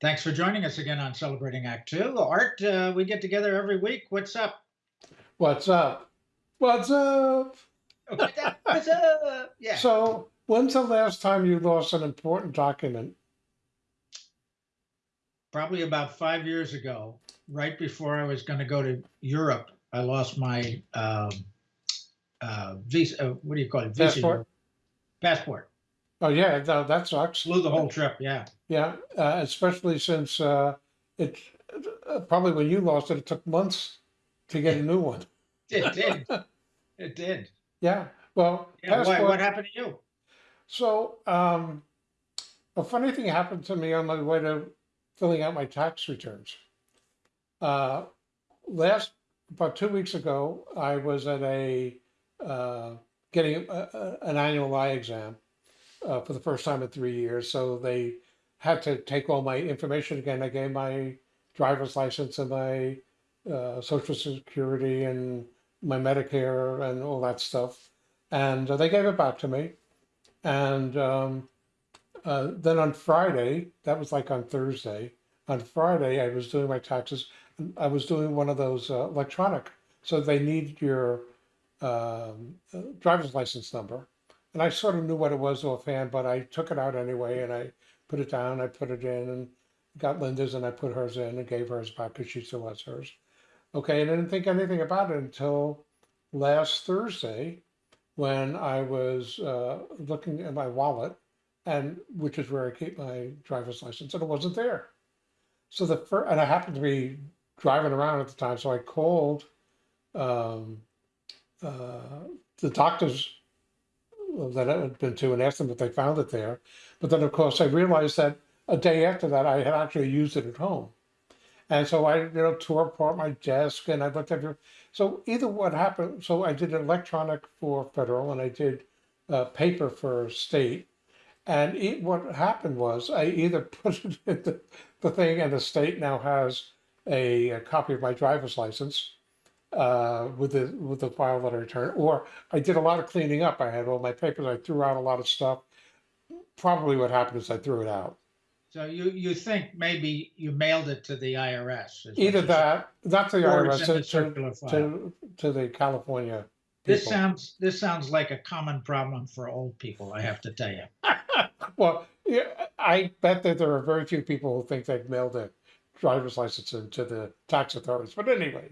Thanks for joining us again on Celebrating Act Two. Art, uh, we get together every week. What's up? What's up? What's up? What's up? Yeah. So, when's the last time you lost an important document? Probably about five years ago, right before I was going to go to Europe, I lost my um, uh, visa. Uh, what do you call it? Visa. Passport? Passport. Oh, yeah, no, that sucks. Flew the whole trip. Yeah. Yeah, uh, especially since uh, it uh, probably when you lost it, it took months to get a new one. It did. it did. Yeah, well, Yeah. Why, passport. what happened to you? So, um, a funny thing happened to me on my way to filling out my tax returns. Uh, last, about two weeks ago, I was at a, uh, getting a, a, an annual eye exam uh, for the first time in three years. So they had to take all my information again. I gave my driver's license and my uh, social security and my Medicare and all that stuff. And uh, they gave it back to me. And um, uh, then on Friday, that was like on Thursday, on Friday, I was doing my taxes. and I was doing one of those uh, electronic. So they need your um, uh, driver's license number. And I sort of knew what it was offhand, but I took it out anyway and I put it down, I put it in and got Linda's and I put hers in and gave hers back because she still has hers. Okay, and I didn't think anything about it until last Thursday when I was uh, looking at my wallet, and which is where I keep my driver's license, and it wasn't there. So the first, and I happened to be driving around at the time, so I called um, uh, the doctors that had been to and asked them if they found it there. But then, of course, I realized that a day after that, I had actually used it at home. And so I, you know, tore apart my desk and I looked at it. So either what happened, so I did electronic for federal and I did uh, paper for state. And it, what happened was I either put it in the, the thing and the state now has a, a copy of my driver's license uh, with the with the file that I returned, or I did a lot of cleaning up. I had all my papers. I threw out a lot of stuff. Probably what happened is I threw it out. So you you think maybe you mailed it to the IRS? Either that, not the IRS, in the to, to, circular file. to, to the California This sounds this sounds like a common problem for old people. I have to tell you. Well, yeah, I bet that there are very few people who think they've mailed a driver's license to the tax authorities. But anyway.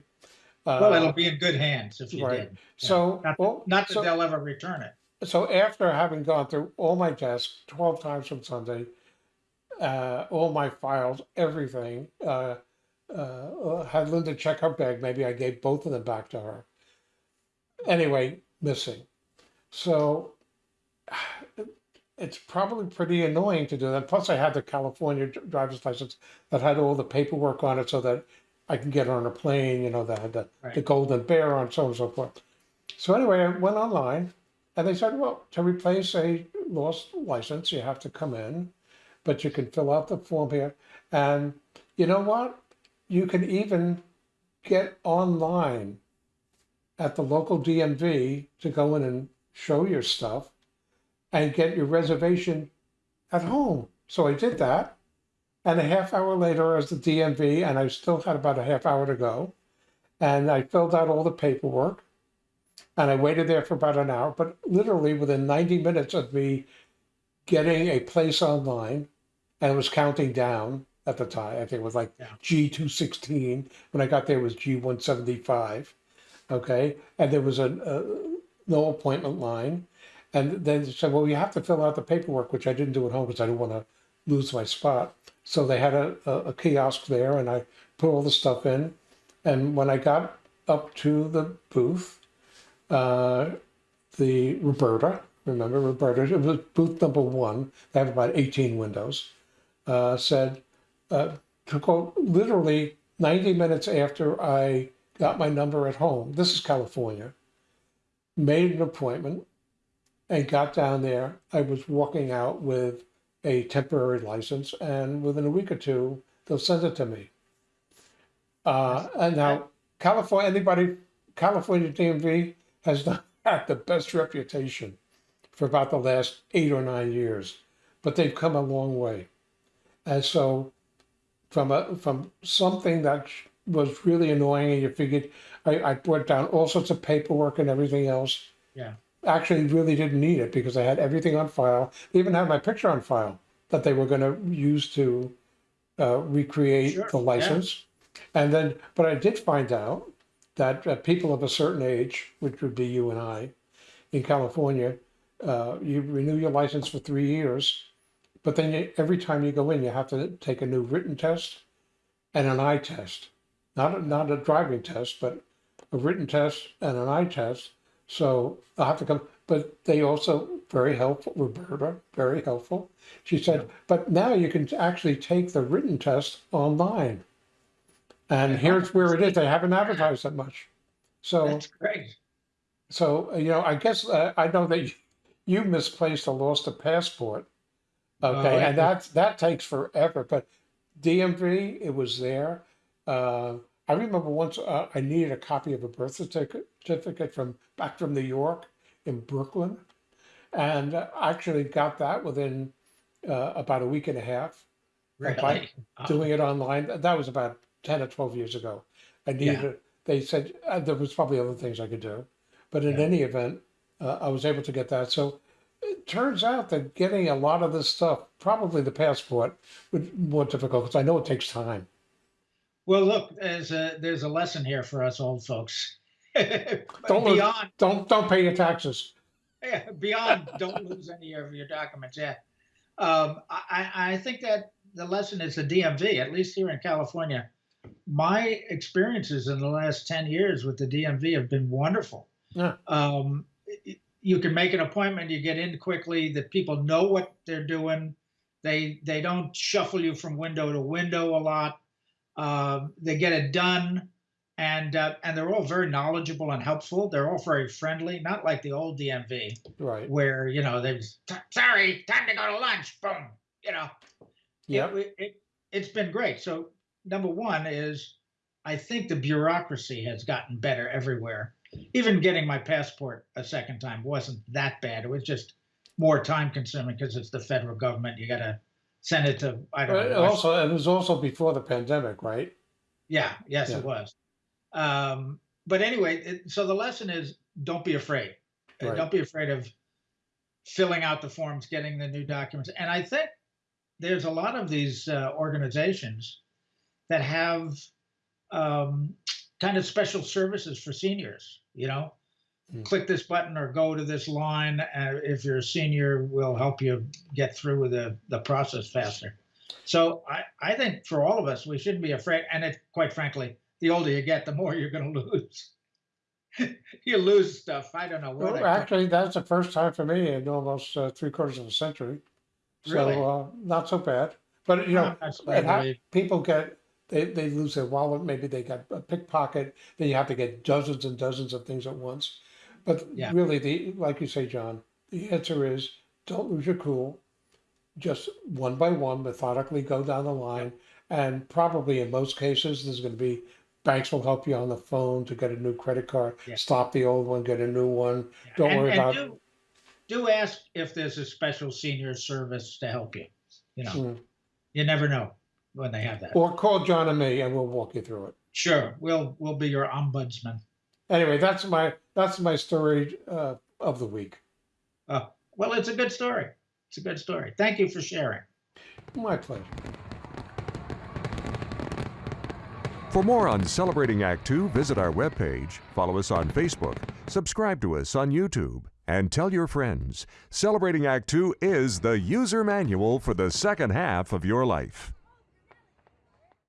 Well, uh, it'll be in good hands if you right. did. Yeah. So, not, well, not that so- they'll ever return it. so after having gone through all my desks 12 times from Sunday, uh, all my files, everything, uh, uh, had Linda check her bag. Maybe I gave both of them back to her. Anyway, missing. So it's probably pretty annoying to do that. Plus, I had the California driver's license that had all the paperwork on it so that I can get on a plane, you know, that had the, the Right. golden bear on, so on and so forth. So anyway, I went online and they said, well, to replace a lost license, you have to come in, but you can fill out the form here. And you know what? You can even get online at the local DMV to go in and show your stuff and get your reservation at home. So I did that. And a half hour later, I was at the DMV, and I still had about a half hour to go. And I filled out all the paperwork and I waited there for about an hour. But literally within 90 minutes of me getting a place online, and it was counting down at the time, I think it was like Yeah. G216. When I got there, it was G175. Okay. And there was a, a no appointment line. And then they said, well, you have to fill out the paperwork, which I didn't do at home because I didn't want to lose my spot. So they had a, a, kiosk there and I put all the stuff in. And when I got up to the booth, uh, the Roberta, remember Roberta, it was booth number one, they have about 18 windows, uh, said, uh, to go literally 90 minutes after I got my number at home, this is California, made an appointment and got down there. I was walking out with a temporary license, and within a week or two, they'll send it to me. Uh, and now, California, anybody, California DMV has not had the best reputation for about the last eight or nine years, but they've come a long way. And so from a from something that was really annoying, and you figured I, I brought down all sorts of paperwork and everything else. Yeah. Actually, really didn't need it because I had everything on file. They even had my picture on file that they were going to use to uh, recreate Sure, the yeah. license. And then, but I did find out that uh, people of a certain age, which would be you and I, in California, uh, you renew your license for three years, but then you, every time you go in, you have to take a new written test and an eye test. Not a, not a driving test, but a written test and an eye test. So I'll have to come. But they also very helpful. Roberta, very helpful. She said, but now you can actually take the written test online. And Yeah. here's where it is. They haven't advertised that much. So That's great. so, you know, I guess uh, I know that you, you misplaced or lost a passport. Okay, Oh, and yeah. that that takes forever. But DMV, it was there. Uh, I remember once uh, I needed a copy of a birth certificate, from back from New York in Brooklyn, and uh, I actually got that within uh, about a week and a half Really. by Oh, doing it online. That was about 10 or 12 years ago. I needed, Yeah. they said uh, there was probably other things I could do. But in Yeah. any event, uh, I was able to get that. So it turns out that getting a lot of this stuff, probably the passport, would be more difficult because I know it takes time. Well, look, there's a there's a lesson here for us old folks. Don't lose- beyond Don't don't pay your taxes. yeah, beyond don't lose any of your documents. Yeah, um, I I I think that the lesson is the DMV. At least here in California, my experiences in the last ten years with the DMV have been wonderful. Yeah. Um, you can make an appointment. You get in quickly. The people know what they're doing. They they don't shuffle you from window to window a lot. Um, they get it done, and uh, and they're all very knowledgeable and helpful. They're all very friendly, not like the old DMV Right. where you know they was "T- sorry, time to go to lunch. Boom, you know. Yeah. It, it it's been great. So number one is I think the bureaucracy has gotten better everywhere. Even getting my passport a second time wasn't that bad. It was just more time consuming because it's the federal government. You got to send it to I don't But know. also, it was also before the pandemic, right? Yeah, yes, Yeah. it was. Um, but anyway, it, so the lesson is don't be afraid. Right. Don't be afraid of filling out the forms, getting the new documents. And I think there's a lot of these uh, organizations that have um, kind of special services for seniors. You know, Hmm. click this button or go to this line. Uh, if you're a senior, we'll help you get through with the, the process faster. So I, I think for all of us, we shouldn't be afraid. And it, quite frankly, the older you get, the more you're going to lose. you lose stuff. I don't know what. Well, actually, that's the first time for me in almost uh, three quarters of a century. So Really? uh, not so bad. But you know, people get they, they lose their wallet. Maybe they got a pickpocket. Then you have to get dozens and dozens of things at once. But Yeah. really, the like you say, John, the answer is don't lose your cool. Just one by one, methodically go down the line, and probably in most cases, there's going to be banks will help you on the phone to get a new credit card, Yeah. stop the old one, get a new one. Don't and, worry and about- Do, do ask if there's a special senior service to help you. You know, Mm. you never know when they have that. Or call John and me, and we'll walk you through it. Sure, we'll we'll be your ombudsman. Anyway, that's my that's my story uh, of the week. Oh, well, it's a good story. It's a good story. Thank you for sharing. My pleasure. For more on Celebrating Act Two, visit our webpage, follow us on Facebook, subscribe to us on YouTube, and tell your friends. Celebrating Act Two is the user manual for the second half of your life.